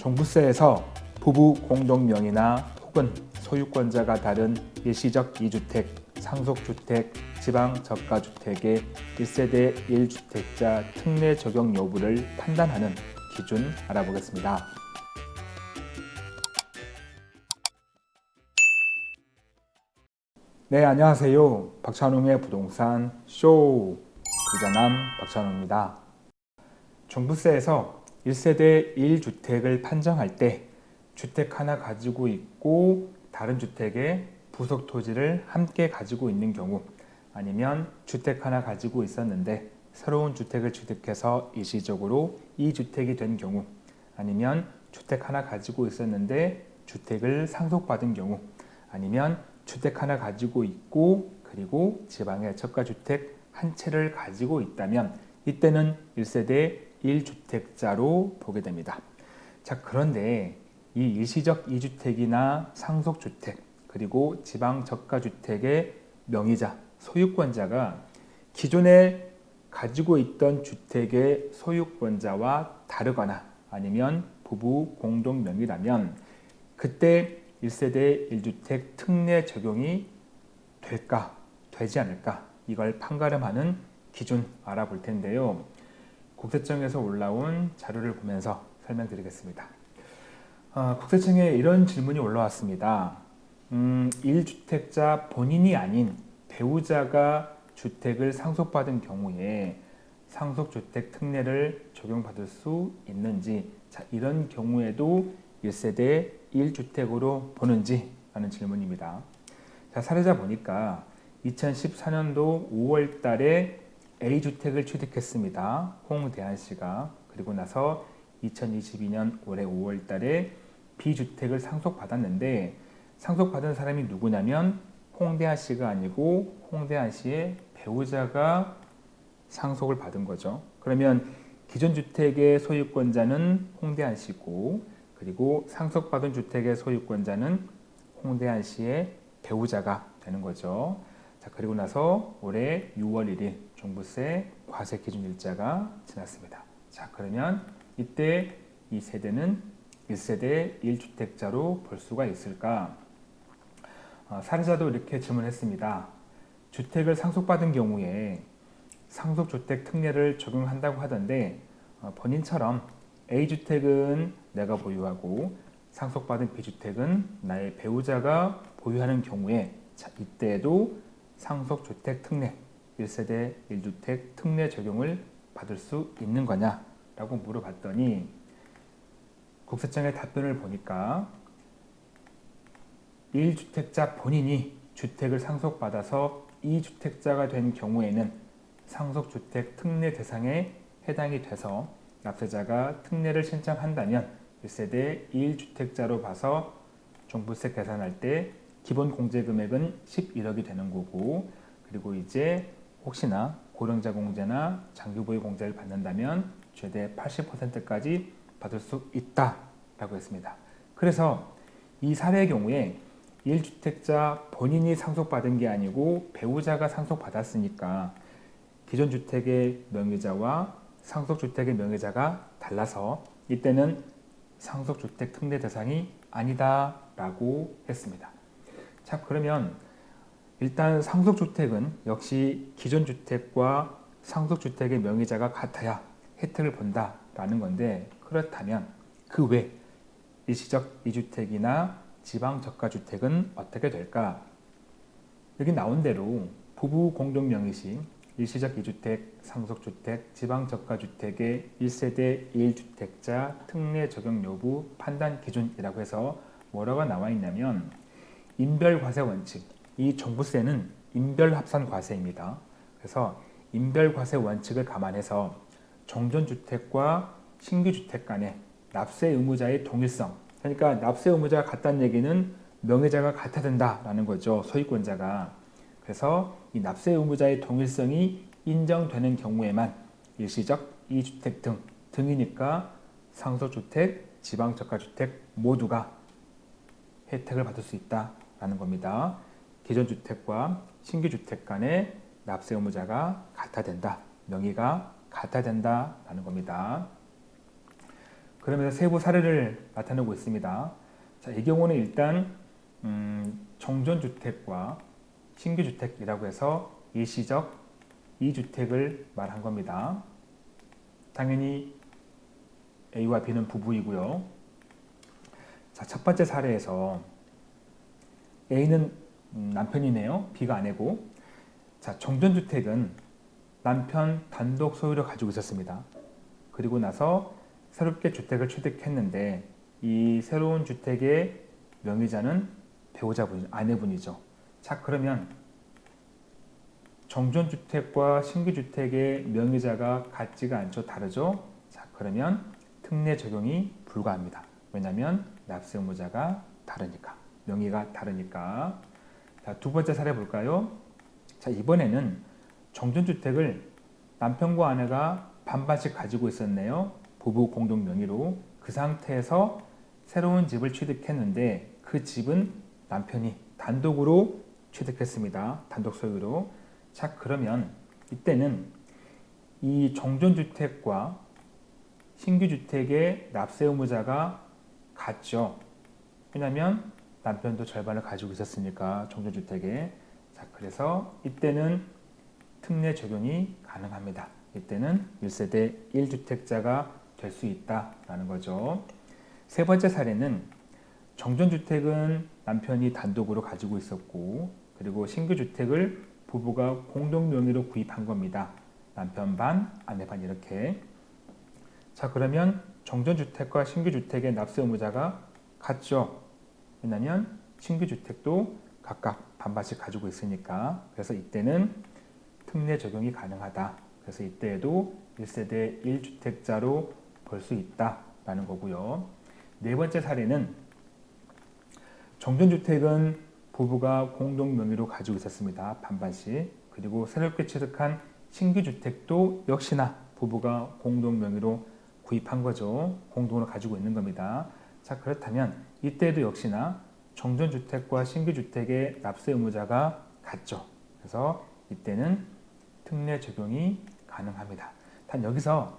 종부세에서 부부 공동명의나 혹은 소유권자가 다른 일시적 2주택, 상속주택, 지방저가주택의 1세대 1주택자 특례 적용 여부를 판단하는 기준 알아보겠습니다. 네, 안녕하세요. 박찬웅의 부동산 쇼 부자남 박찬웅입니다. 종부세에서 1세대 1주택을 판정할 때 주택 하나 가지고 있고 다른 주택에 부속 토지를 함께 가지고 있는 경우 아니면 주택 하나 가지고 있었는데 새로운 주택을 취득해서 일시적으로 이 주택이 된 경우 아니면 주택 하나 가지고 있었는데 주택을 상속받은 경우 아니면 주택 하나 가지고 있고 그리고 지방에 저가주택 한 채를 가지고 있다면 이때는 1세대 1주택자로 보게 됩니다. 자 그런데 이 일시적 2주택이나 상속주택 그리고 지방 저가주택의 명의자, 소유권자가 기존에 가지고 있던 주택의 소유권자와 다르거나 아니면 부부 공동 명의라면 그때 1세대 1주택 특례 적용이 될까 되지 않을까 이걸 판가름하는 기준 알아볼 텐데요. 국세청에서 올라온 자료를 보면서 설명드리겠습니다. 어, 국세청에 이런 질문이 올라왔습니다. 음, 1주택자 본인이 아닌 배우자가 주택을 상속받은 경우에 상속주택 특례를 적용받을 수 있는지 자, 이런 경우에도 1세대 1주택으로 보는지 라는 질문입니다. 자, 사례자 보니까 2014년도 5월 달에 A주택을 취득했습니다. 홍대한 씨가. 그리고 나서 2022년 올해 5월 달에 B주택을 상속받았는데 상속받은 사람이 누구냐면 홍대한 씨가 아니고 홍대한 씨의 배우자가 상속을 받은 거죠. 그러면 기존 주택의 소유권자는 홍대한 씨고 그리고 상속받은 주택의 소유권자는 홍대한 씨의 배우자가 되는 거죠. 자 그리고 나서 올해 6월 1일 종부세 과세 기준 일자가 지났습니다. 자 그러면 이때 이 세대는 1세대 1주택자로 볼 수가 있을까? 어, 사례자도 이렇게 질문했습니다. 주택을 상속받은 경우에 상속주택 특례를 적용한다고 하던데 어, 본인처럼 A주택은 내가 보유하고 상속받은 B주택은 나의 배우자가 보유하는 경우에 자, 이때에도 상속주택 특례 1세대 1주택 특례 적용을 받을 수 있는 거냐 라고 물어봤더니 국세청의 답변을 보니까 1주택자 본인이 주택을 상속받아서 2주택자가 된 경우에는 상속주택 특례 대상에 해당이 돼서 납세자가 특례를 신청한다면 1세대 1주택자로 봐서 종부세 계산할 때 기본 공제금액은 11억이 되는 거고 그리고 이제 혹시나 고령자 공제나 장기보유 공제를 받는다면 최대 80%까지 받을 수 있다라고 했습니다. 그래서 이 사례의 경우에 1주택자 본인이 상속받은 게 아니고 배우자가 상속받았으니까 기존 주택의 명의자와 상속주택의 명의자가 달라서 이때는 상속주택 특례 대상이 아니다 라고 했습니다. 자 그러면 일단 상속주택은 역시 기존 주택과 상속주택의 명의자가 같아야 혜택을 본다라는 건데 그렇다면 그 외 일시적 2주택이나 지방저가주택은 어떻게 될까? 여기 나온 대로 부부 공동 명의시 일시적 2주택, 상속주택, 지방저가주택의 1세대 1주택자 특례 적용 여부 판단 기준이라고 해서 뭐라고 나와 있냐면 인별과세 원칙, 이 종부세는 인별합산과세입니다. 그래서 인별과세 원칙을 감안해서 정전주택과 신규주택 간의 납세 의무자의 동일성 그러니까 납세 의무자가 같다는 얘기는 명의자가 같아야 된다라는 거죠. 소유권자가. 그래서 이 납세 의무자의 동일성이 인정되는 경우에만 일시적 2주택 등 등이니까 상속주택, 지방저가주택 모두가 혜택을 받을 수 있다라는 겁니다. 기존 주택과 신규 주택 간의 납세 의무자가 같아야 된다. 명의가 같아야 된다 라는 겁니다. 그러면서 세부 사례를 나타내고 있습니다. 자, 이 경우는 일단 음, 정전주택과 신규주택이라고 해서 일시적 2주택을 말한 겁니다. 당연히 A와 B는 부부이고요. 자, 첫 번째 사례에서 A는 음, 남편이네요. B가 아내고. 자, 정전주택은 남편 단독 소유를 가지고 있었습니다. 그리고 나서 새롭게 주택을 취득했는데 이 새로운 주택의 명의자는 배우자분, 아내분이죠. 자, 그러면 정전주택과 신규주택의 명의자가 같지가 않죠. 다르죠. 자, 그러면 특례 적용이 불가합니다. 왜냐하면 납세 의무자가 다르니까. 명의가 다르니까. 자, 두 번째 사례 볼까요? 자, 이번에는 정전주택을 남편과 아내가 반반씩 가지고 있었네요. 부부 공동 명의로. 그 상태에서 새로운 집을 취득했는데 그 집은 남편이 단독으로 취득했습니다. 단독 소유로. 자, 그러면 이때는 이 정전주택과 신규주택의 납세 의무자가 같죠. 왜냐하면 남편도 절반을 가지고 있었으니까 정전주택에 자 그래서 이때는 특례 적용이 가능합니다. 이때는 1세대 1주택자가 될 수 있다라는 거죠. 세 번째 사례는 정전주택은 남편이 단독으로 가지고 있었고 그리고 신규주택을 부부가 공동 명의로 구입한 겁니다. 남편 반, 아내 반 이렇게. 자 그러면 정전주택과 신규주택의 납세 의무자가 같죠. 왜냐하면 신규 주택도 각각 반반씩 가지고 있으니까 그래서 이때는 특례 적용이 가능하다. 그래서 이때에도 1세대 1주택자로 볼 수 있다라는 거고요. 네 번째 사례는 정전주택은 부부가 공동 명의로 가지고 있었습니다. 반반씩. 그리고 새롭게 취득한 신규 주택도 역시나 부부가 공동 명의로 구입한 거죠. 공동으로 가지고 있는 겁니다. 자 그렇다면 이때도 역시나 정전주택과 신규주택의 납세 의무자가 같죠. 그래서 이때는 특례 적용이 가능합니다. 단 여기서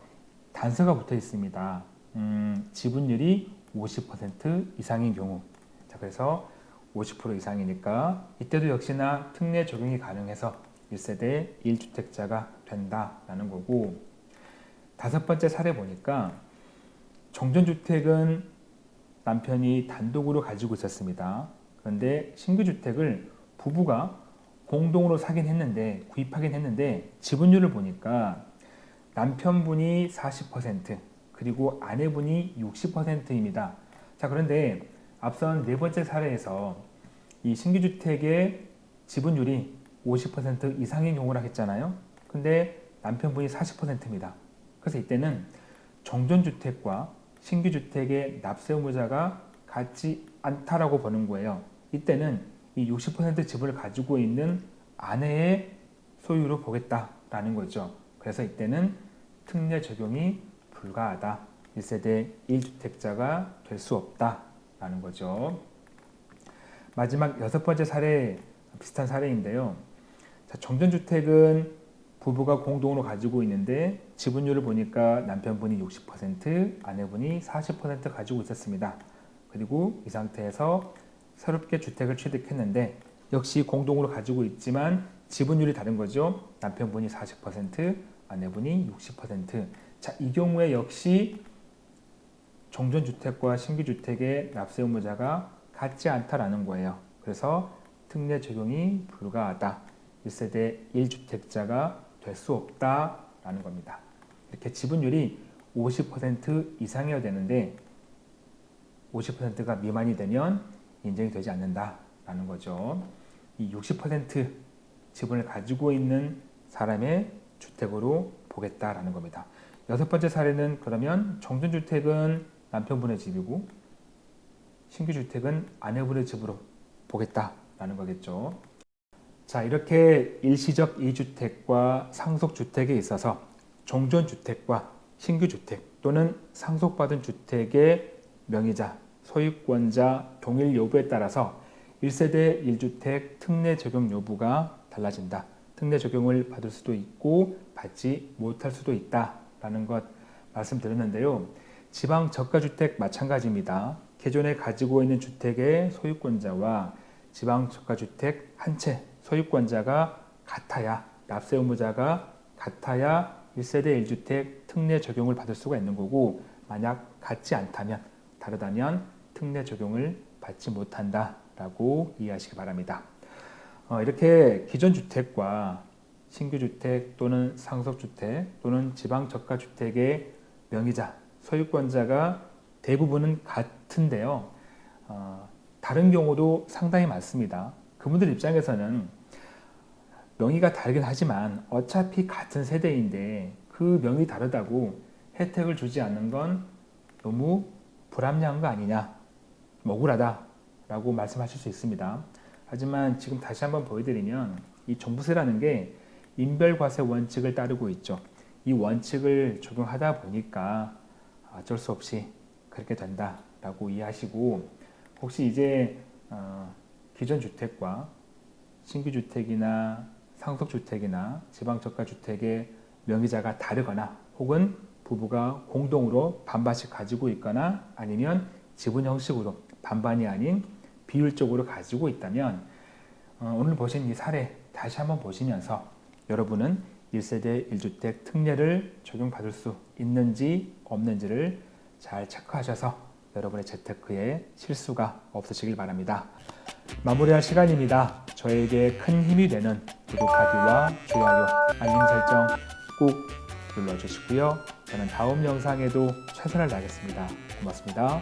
단서가 붙어 있습니다. 음, 지분율이 50% 이상인 경우 자 그래서 50% 이상이니까 이때도 역시나 특례 적용이 가능해서 1세대 1주택자가 된다라는 거고 다섯 번째 사례 보니까 정전주택은 남편이 단독으로 가지고 있었습니다. 그런데 신규 주택을 부부가 공동으로 사긴 했는데 구입하긴 했는데 지분율을 보니까 남편분이 40% 그리고 아내분이 60%입니다. 자 그런데 앞선 네 번째 사례에서 이 신규 주택의 지분율이 50% 이상인 경우라 했잖아요. 근데 남편분이 40%입니다. 그래서 이때는 정전주택과 신규 주택의 납세 의무자가 같지 않다라고 보는 거예요. 이때는 이 60% 집을 가지고 있는 아내의 소유로 보겠다라는 거죠. 그래서 이때는 특례 적용이 불가하다. 1세대 1주택자가 될 수 없다라는 거죠. 마지막 여섯 번째 사례 비슷한 사례인데요. 자, 정전주택은 부부가 공동으로 가지고 있는데 지분율을 보니까 남편분이 60%, 아내분이 40% 가지고 있었습니다. 그리고 이 상태에서 새롭게 주택을 취득했는데 역시 공동으로 가지고 있지만 지분율이 다른 거죠. 남편분이 40%, 아내분이 60%. 자, 이 경우에 역시 정전주택과 신규주택의 납세 의무자가 같지 않다라는 거예요. 그래서 특례 적용이 불가하다. 1세대 1주택자가 될 수 없다라는 겁니다. 이렇게 지분율이 50% 이상이어야 되는데 50%가 미만이 되면 인정이 되지 않는다라는 거죠. 이 60% 지분을 가지고 있는 사람의 주택으로 보겠다라는 겁니다. 여섯 번째 사례는 그러면 정전주택은 남편분의 집이고 신규 주택은 아내분의 집으로 보겠다라는 거겠죠. 자 이렇게 일시적 2주택과 상속주택에 있어서 종전주택과 신규주택 또는 상속받은 주택의 명의자, 소유권자 동일 여부에 따라서 1세대 1주택 특례 적용 여부가 달라진다. 특례 적용을 받을 수도 있고 받지 못할 수도 있다라는 것 말씀드렸는데요. 지방 저가주택 마찬가지입니다. 기존에 가지고 있는 주택의 소유권자와 지방 저가주택 한 채 소유권자가 같아야 납세 의무자가 같아야 1세대 1주택 특례 적용을 받을 수가 있는 거고 만약 같지 않다면 다르다면 특례 적용을 받지 못한다라고 이해하시기 바랍니다. 어, 이렇게 기존 주택과 신규 주택 또는 상속 주택 또는 지방 저가 주택의 명의자 소유권자가 대부분은 같은데요. 어, 다른 경우도 상당히 많습니다. 그분들 입장에서는 명의가 다르긴 하지만 어차피 같은 세대인데 그 명의 다르다고 혜택을 주지 않는 건 너무 불합리한 거 아니냐, 억울하다 라고 말씀하실 수 있습니다. 하지만 지금 다시 한번 보여드리면 이 종부세라는 게 인별과세 원칙을 따르고 있죠. 이 원칙을 적용하다 보니까 어쩔 수 없이 그렇게 된다 라고 이해하시고 혹시 이제 어, 기존 주택과 신규 주택이나 상속 주택이나 지방 저가 주택의 명의자가 다르거나 혹은 부부가 공동으로 반반씩 가지고 있거나 아니면 지분 형식으로 반반이 아닌 비율적으로 가지고 있다면 어, 오늘 보신 이 사례 다시 한번 보시면서 여러분은 1세대 1주택 특례를 적용받을 수 있는지 없는지를 잘 체크하셔서 여러분의 재테크에 실수가 없으시길 바랍니다. 마무리할 시간입니다. 저에게 큰 힘이 되는 구독하기와 좋아요, 알림 설정 꼭 눌러주시고요. 저는 다음 영상에도 최선을 다하겠습니다. 고맙습니다.